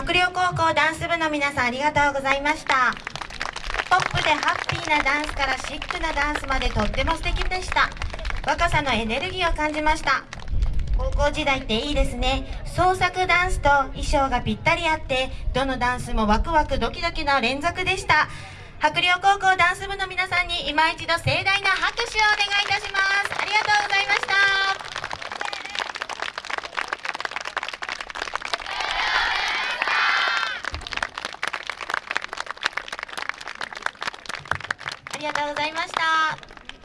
白陵高校ダンス部の皆さんありがとうございました。ポップでハッピーなダンスからシックなダンスまでとっても素敵でした。若さのエネルギーを感じました。高校時代っていいですね。創作ダンスと衣装がぴったりあってどのダンスもワクワクドキドキの連続でした。白陵高校ダンス部の皆さんに今一度盛大な拍手をお願いいたします。ありがとうございました。